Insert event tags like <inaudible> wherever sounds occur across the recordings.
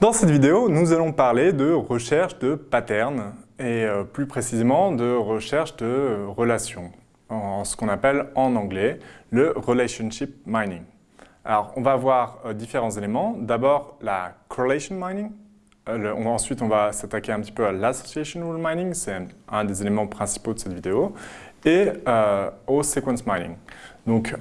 Dans cette vidéo, nous allons parler de recherche de patterns et euh, plus précisément de recherche de relations, en ce qu'on appelle en anglais le relationship mining. Alors, on va voir euh, différents éléments. D'abord, la correlation mining. Euh, ensuite, on va s'attaquer un petit peu à l'association rule mining, c'est un des éléments principaux de cette vidéo, et au sequence mining. Donc,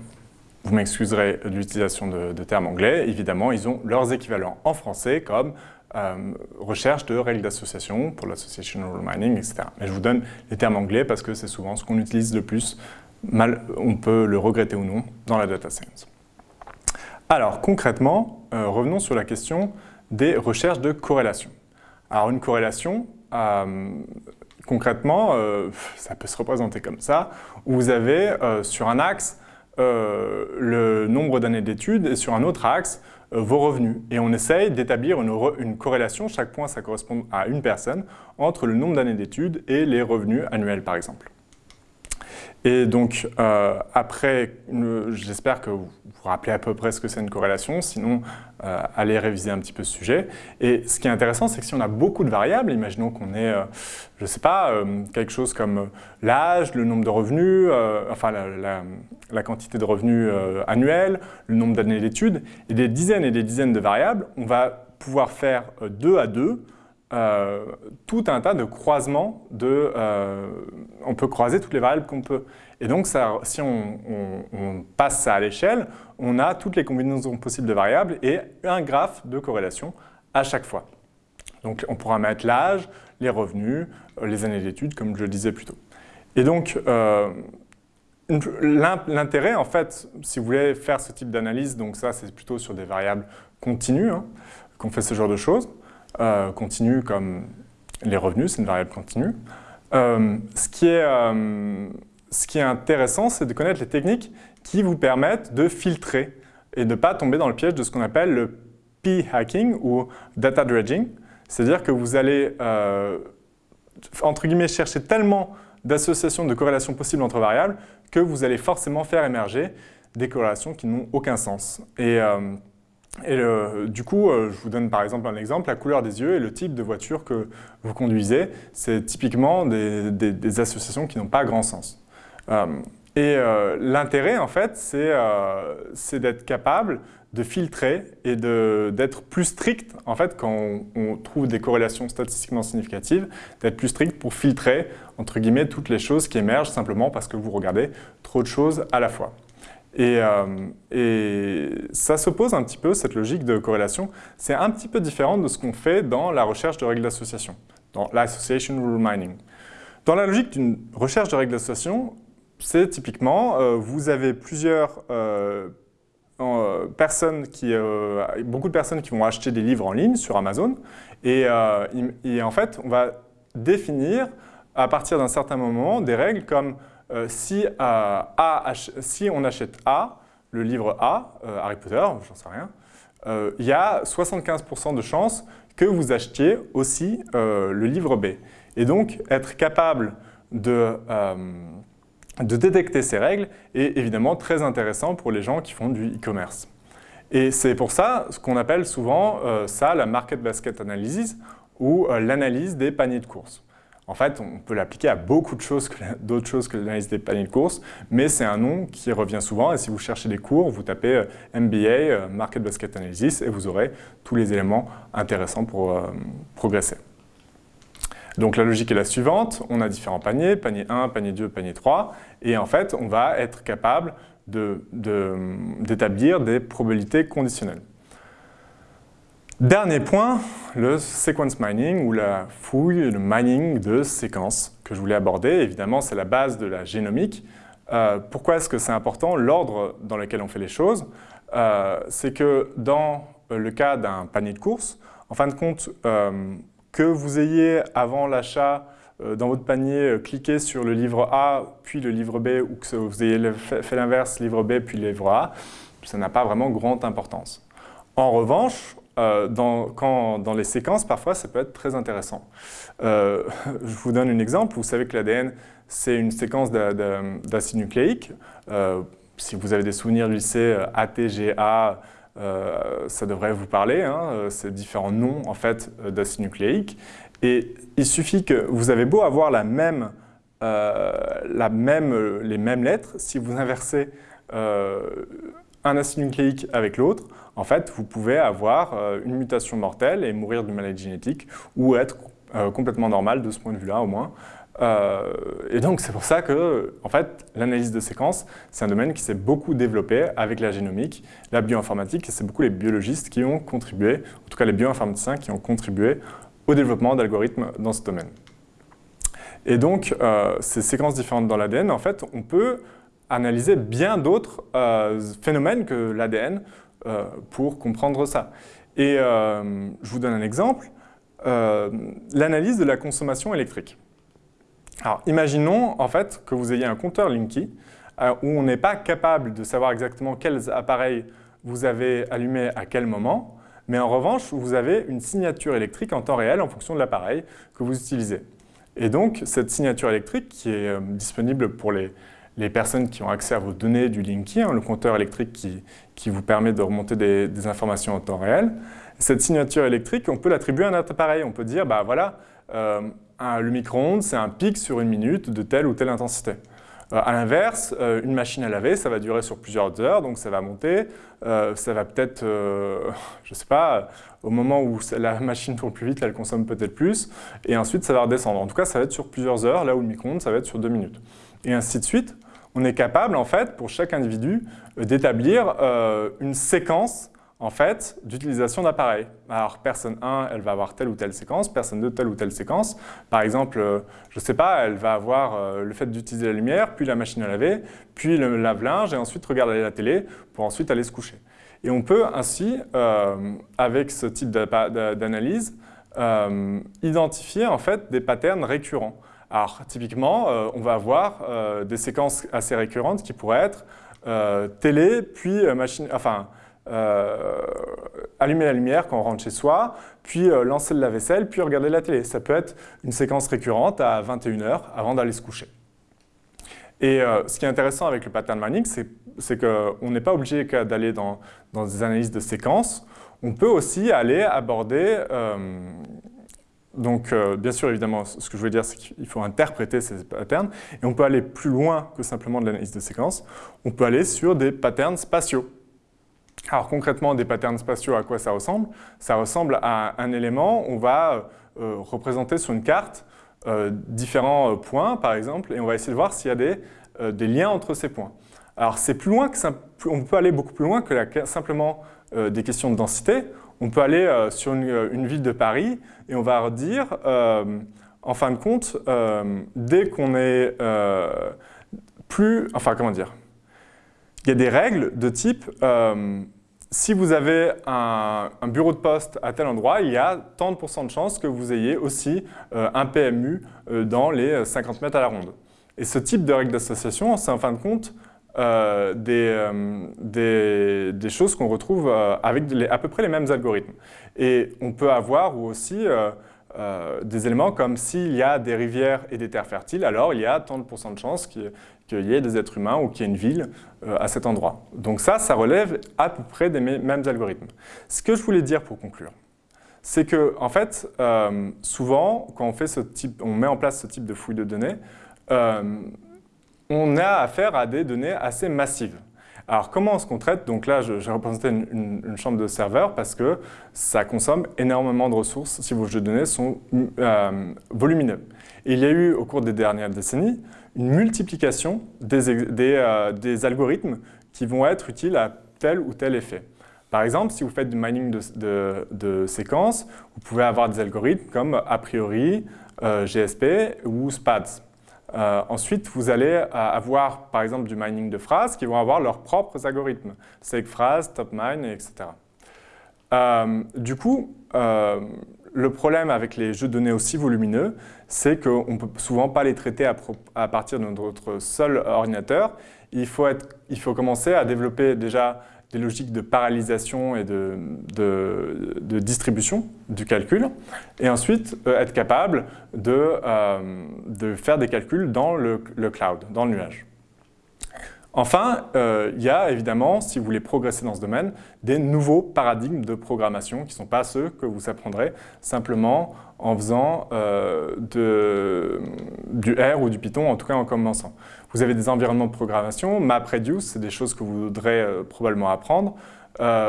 vous m'excuserez de l'utilisation de, termes anglais. Évidemment, ils ont leurs équivalents en français comme euh, recherche de règles d'association pour l'association rule mining, etc. Mais je vous donne les termes anglais parce que c'est souvent ce qu'on utilise le plus. Mal, on peut le regretter ou non dans la data science. Alors, concrètement, euh, revenons sur la question des recherches de corrélation. Alors, une corrélation, euh, concrètement, ça peut se représenter comme ça, où vous avez sur un axe le nombre d'années d'études et sur un autre axe, euh, vos revenus. Et on essaye d'établir une, corrélation, chaque point ça correspond à une personne, entre le nombre d'années d'études et les revenus annuels par exemple. Et donc, euh, après, j'espère que vous vous rappelez à peu près ce que c'est une corrélation, sinon, euh, allez réviser un petit peu ce sujet. Et ce qui est intéressant, c'est que si on a beaucoup de variables, imaginons qu'on ait, euh, je ne sais pas, quelque chose comme l'âge, le nombre de revenus, enfin la, quantité de revenus annuels, le nombre d'années d'études, et des dizaines et des dizaines de variables, on va pouvoir faire deux à deux euh, tout un tas de croisements de... Euh, on peut croiser toutes les variables qu'on peut. Et donc, si on, passe ça à l'échelle, on a toutes les combinaisons possibles de variables et un graphe de corrélation à chaque fois. Donc, on pourra mettre l'âge, les revenus, euh, les années d'études, comme je le disais plus tôt. Et donc, l'intérêt, en fait, si vous voulez faire ce type d'analyse, donc ça, c'est plutôt sur des variables continues hein, qu'on fait ce genre de choses, euh, continue comme les revenus, c'est une variable continue. Euh, ce, qui est, euh, ce qui est intéressant, c'est de connaître les techniques qui vous permettent de filtrer et de ne pas tomber dans le piège de ce qu'on appelle le p-hacking ou data dredging. C'est-à-dire que vous allez, entre guillemets, chercher tellement d'associations, de corrélations possibles entre variables que vous allez forcément faire émerger des corrélations qui n'ont aucun sens. Et du coup, euh, je vous donne par exemple un exemple, la couleur des yeux et le type de voiture que vous conduisez, c'est typiquement des, associations qui n'ont pas grand sens. Euh, et euh, l'intérêt, en fait, c'est d'être capable de filtrer et d'être plus strict, en fait, quand on, trouve des corrélations statistiquement significatives, d'être plus strict pour filtrer, entre guillemets, toutes les choses qui émergent simplement parce que vous regardez trop de choses à la fois. Euh, et, ça s'oppose un petit peu, cette logique de corrélation. C'est un petit peu différent de ce qu'on fait dans la recherche de règles d'association, dans l'association rule mining. Dans la logique d'une recherche de règles d'association, c'est typiquement, euh, vous avez plusieurs euh, personnes qui, beaucoup de personnes qui vont acheter des livres en ligne sur Amazon, et, en fait, on va définir à partir d'un certain moment des règles comme si, euh, si, on achète A, le livre A, euh, Harry Potter, j'en sais rien, il y a 75% de chances que vous achetiez aussi le livre B. Et donc, être capable de, de détecter ces règles est évidemment très intéressant pour les gens qui font du e-commerce. Et c'est pour ça ce qu'on appelle souvent ça la market basket analysis ou l'analyse des paniers de courses. En fait, on peut l'appliquer à beaucoup d'autres choses que l'analyse des paniers de course, mais c'est un nom qui revient souvent et si vous cherchez des cours, vous tapez euh, MBA, euh, Market Basket Analysis et vous aurez tous les éléments intéressants pour euh, progresser. Donc la logique est la suivante, on a différents paniers, panier 1, panier 2, panier 3, et en fait on va être capable d'établir des probabilités conditionnelles. Dernier point, le sequence mining ou la fouille, le mining de séquences que je voulais aborder. Évidemment, c'est la base de la génomique. Euh, pourquoi est-ce que c'est important? L'ordre dans lequel on fait les choses, euh, c'est que dans le cas d'un panier de course, en fin de compte, euh, que vous ayez avant l'achat dans votre panier cliqué sur le livre A puis le livre B ou que vous ayez fait l'inverse, livre B puis livre A, ça n'a pas vraiment grande importance. En revanche, euh, dans, les séquences, parfois, ça peut être très intéressant. Euh, <laughs> je vous donne un exemple. Vous savez que l'ADN, c'est une séquence d'acide nucléique. Euh, si vous avez des souvenirs du lycée, ATGA, ça devrait vous parler, hein, ces différents noms en fait, d'acide nucléique. Et il suffit que vous avez beau avoir la même, les mêmes lettres, si vous inversez un acide nucléique avec l'autre, en fait, vous pouvez avoir une mutation mortelle et mourir d'une maladie génétique ou être complètement normal de ce point de vue-là au moins. Euh, et donc, c'est pour ça que, en fait, l'analyse de séquences, c'est un domaine qui s'est beaucoup développé avec la génomique, la bioinformatique, et c'est beaucoup les biologistes qui ont contribué, en tout cas les bioinformaticiens qui ont contribué au développement d'algorithmes dans ce domaine. Et donc, euh, ces séquences différentes dans l'ADN, en fait, on peut analyser bien d'autres euh, phénomènes que l'ADN pour comprendre ça. Et je vous donne un exemple, l'analyse de la consommation électrique. Alors, imaginons en fait que vous ayez un compteur Linky euh, où on n'est pas capable de savoir exactement quels appareils vous avez allumés à quel moment, mais en revanche, vous avez une signature électrique en temps réel en fonction de l'appareil que vous utilisez. Et donc, cette signature électrique qui est euh, disponible pour les, personnes qui ont accès à vos données du Linky, hein, le compteur électrique qui, vous permet de remonter des, informations en temps réel, cette signature électrique, on peut l'attribuer à un appareil. On peut dire, bah voilà, euh, le micro-ondes, c'est un pic sur une minute de telle ou telle intensité. Euh, à l'inverse, euh, une machine à laver, ça va durer sur plusieurs heures, donc ça va monter. Euh, ça va peut-être, je ne sais pas, au moment où la machine tourne plus vite, elle consomme peut-être plus, et ensuite ça va redescendre. En tout cas, ça va être sur plusieurs heures, là où le micro-ondes, ça va être sur deux minutes. Et ainsi de suite. On est capable, en fait, pour chaque individu, d'établir une séquence en fait, d'utilisation d'appareils. Alors, personne 1, elle va avoir telle ou telle séquence, personne 2, telle ou telle séquence. Par exemple, euh, je ne sais pas, elle va avoir euh, le fait d'utiliser la lumière, puis la machine à laver, puis le lave-linge, et ensuite regarder la télé, pour ensuite aller se coucher. Et on peut ainsi, euh, avec ce type d'analyse, identifier en fait des patterns récurrents. Alors, typiquement, on va avoir des séquences assez récurrentes qui pourraient être télé, puis machine, enfin, euh, allumer la lumière quand on rentre chez soi, puis euh, lancer le lave-vaisselle, puis regarder la télé. Ça peut être une séquence récurrente à 21h avant d'aller se coucher. Et euh, ce qui est intéressant avec le pattern mining, c'est qu'on n'est pas obligé d'aller dans, des analyses de séquences. On peut aussi aller aborder donc, bien sûr, évidemment, ce que je veux dire, c'est qu'il faut interpréter ces patterns, et on peut aller plus loin que simplement de l'analyse de séquences. On peut aller sur des patterns spatiaux. Alors concrètement, des patterns spatiaux, à quoi ça ressemble? Ça ressemble à un élément, on va euh, représenter sur une carte euh, différents euh, points, par exemple, et on va essayer de voir s'il y a des, liens entre ces points. Alors c'est plus loin que on peut aller beaucoup plus loin que simplement des questions de densité. On peut aller sur une, une, ville de Paris et on va dire, en fin de compte, dès qu'on est plus, enfin comment dire, il y a des règles de type si vous avez un, bureau de poste à tel endroit, il y a tant de pourcents de chances que vous ayez aussi euh, un PMU euh, dans les 50 mètres à la ronde. Et ce type de règles d'association, c'est en fin de compte euh, des, des, choses qu'on retrouve avec à peu près les mêmes algorithmes. Et on peut avoir aussi des éléments comme s'il y a des rivières et des terres fertiles, alors il y a tant de pourcents de chances qu'il y ait des êtres humains ou qu'il y ait une ville euh, à cet endroit. Donc ça, ça relève à peu près des mêmes algorithmes. Ce que je voulais dire pour conclure, c'est que, en fait, euh, souvent, quand on, fait ce type, on met en place ce type de fouille de données, euh, on a affaire à des données assez massives. Alors, comment est-ce qu'on traite? Donc là, j'ai représenté une, chambre de serveur parce que ça consomme énormément de ressources si vos jeux de données sont volumineux. Et il y a eu, au cours des dernières décennies, une multiplication euh, des, algorithmes qui vont être utiles à tel ou tel effet. Par exemple, si vous faites du mining de, séquences, vous pouvez avoir des algorithmes comme a priori, euh, GSP ou SPADS. Euh, ensuite, vous allez avoir, par exemple, du mining de phrases qui vont avoir leurs propres algorithmes, segPhrase, TopMine, etc. du coup, le problème avec les jeux de données aussi volumineux, c'est qu'on ne peut souvent pas les traiter à, partir de notre seul ordinateur. Il faut, commencer à développer déjà des logiques de paralysation et de, de, distribution du calcul, et ensuite euh, être capable de, euh, de, faire des calculs dans le, le, cloud, dans le nuage. Enfin, euh, il y a évidemment, si vous voulez progresser dans ce domaine, des nouveaux paradigmes de programmation qui ne sont pas ceux que vous apprendrez simplement en faisant euh, du R ou du Python, en tout cas en commençant. Vous avez des environnements de programmation, MapReduce, c'est des choses que vous voudrez euh, probablement apprendre.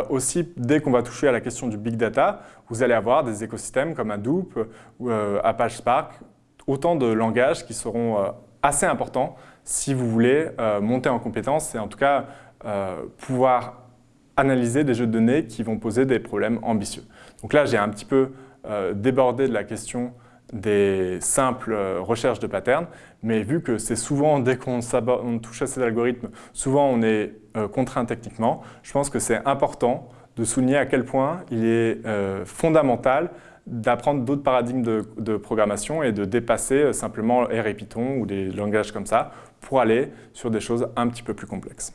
aussi, dès qu'on va toucher à la question du big data, vous allez avoir des écosystèmes comme Hadoop ou Apache Spark, autant de langages qui seront assez importants si vous voulez euh, monter en compétence et en tout cas euh, pouvoir analyser des jeux de données qui vont poser des problèmes ambitieux. Donc là, j'ai un petit peu euh, débordé de la question des simples recherches de patterns, mais vu que c'est souvent, dès qu'on touche à ces algorithmes, souvent on est contraint techniquement, je pense que c'est important de souligner à quel point il est fondamental d'apprendre d'autres paradigmes de, programmation et de dépasser simplement R et Python ou des langages comme ça pour aller sur des choses un petit peu plus complexes.